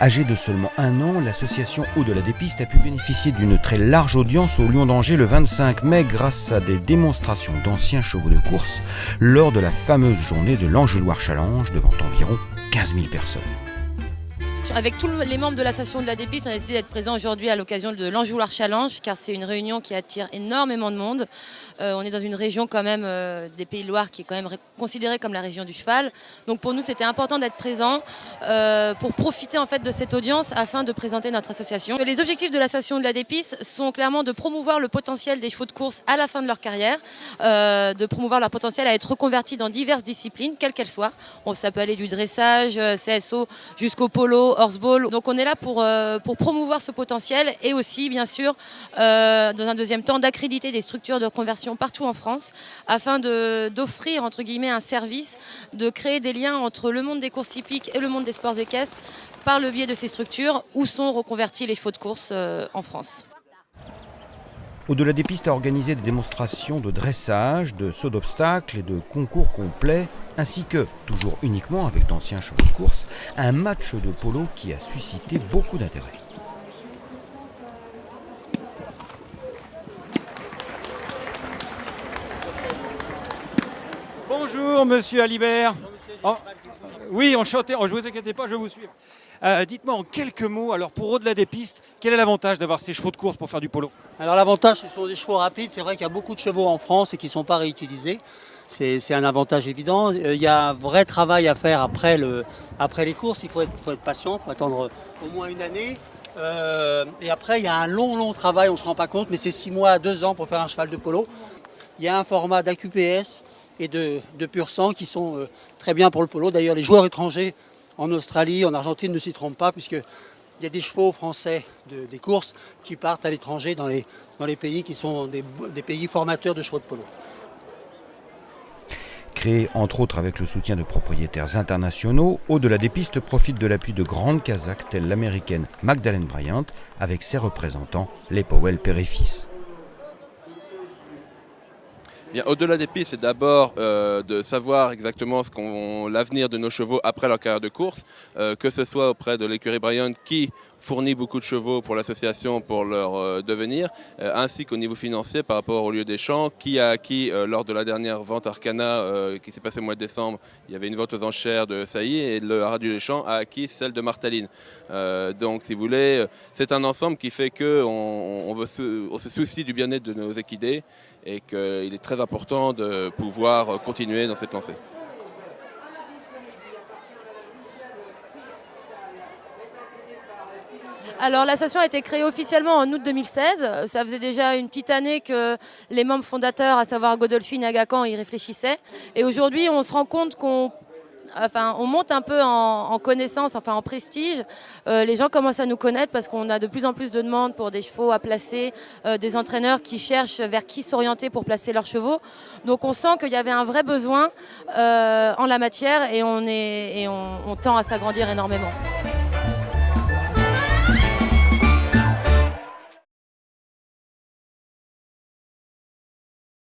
Âgée de seulement un an, l'association Au-delà des pistes a pu bénéficier d'une très large audience au Lion d'Angers le 25 mai grâce à des démonstrations d'anciens chevaux de course lors de la fameuse journée de l'Angeloire Challenge devant environ 15 000 personnes. Avec tous les membres de l'association de la Dépiste, on a décidé d'être présent aujourd'hui à l'occasion de l'Anjouloir Challenge, car c'est une réunion qui attire énormément de monde. Euh, on est dans une région quand même euh, des Pays de Loire qui est quand même considérée comme la région du cheval. Donc pour nous, c'était important d'être présent euh, pour profiter en fait de cette audience afin de présenter notre association. Les objectifs de l'association de la Dépiste sont clairement de promouvoir le potentiel des chevaux de course à la fin de leur carrière, de promouvoir leur potentiel à être reconvertis dans diverses disciplines, quelles qu'elles soient. ça peut aller du dressage, CSO, jusqu'au polo, Horseball. Donc on est là pour, euh, pour promouvoir ce potentiel et aussi bien sûr euh, dans un deuxième temps d'accréditer des structures de conversion partout en France afin d'offrir entre guillemets un service, de créer des liens entre le monde des courses hippiques et le monde des sports équestres par le biais de ces structures où sont reconvertis les chevaux de course euh, en France. Au-delà des pistes, a organisé des démonstrations de dressage, de saut d'obstacles et de concours complets, ainsi que, toujours uniquement avec d'anciens chevaux de course, un match de polo qui a suscité beaucoup d'intérêt. Bonjour Monsieur Alibert. Oh, oui, enchanté, oh, je ne vous inquiétez pas, je vais vous suivre. Euh, dites-moi en quelques mots, alors pour au-delà des pistes, quel est l'avantage d'avoir ces chevaux de course pour faire du polo? Alors l'avantage, ce sont des chevaux rapides. C'est vrai qu'il y a beaucoup de chevaux en France et qui ne sont pas réutilisés. C'est un avantage évident. Euh, il y a un vrai travail à faire après, le, après les courses. Il faut être, patient, il faut attendre au moins une année. Euh, et après, il y a un long, long travail, on ne se rend pas compte, mais c'est six mois à deux ans pour faire un cheval de polo. Il y a un format d'AQPS et de, de pur sang qui sont très bien pour le polo. D'ailleurs, les joueurs étrangers en Australie, en Argentine ne s'y trompent pas puisqu'il y a des chevaux français des courses qui partent à l'étranger dans les, pays qui sont des, pays formateurs de chevaux de polo. Créé entre autres avec le soutien de propriétaires internationaux, Au-delà des pistes profite de l'appui de grandes Kazakhs telles l'américaine Magdalene Bryant avec ses représentants, les Powell père au-delà des pistes, c'est d'abord euh, de savoir exactement l'avenir de nos chevaux après leur carrière de course, euh, que ce soit auprès de l'écurie Bryant qui fournit beaucoup de chevaux pour l'association pour leur euh, devenir, ainsi qu'au niveau financier par rapport au lieu des champs, qui a acquis lors de la dernière vente Arcana qui s'est passée au mois de décembre, il y avait une vente aux enchères de Sailly et le Radio des Champs a acquis celle de Martaline. donc si vous voulez, c'est un ensemble qui fait qu'on on, on se soucie du bien-être de nos équidés et qu'il est très important de pouvoir continuer dans cette lancée. Alors l'association a été créée officiellement en août 2016. Ça faisait déjà une petite année que les membres fondateurs, à savoir Godolphin et Agacan, y réfléchissaient. Et aujourd'hui, on se rend compte qu'on monte un peu en, connaissance, enfin en prestige. Euh, les gens commencent à nous connaître parce qu'on a de plus en plus de demandes pour des chevaux à placer, euh, des entraîneurs qui cherchent vers qui s'orienter pour placer leurs chevaux. Donc on sent qu'il y avait un vrai besoin euh, en la matière et on, est, et on tend à s'agrandir énormément.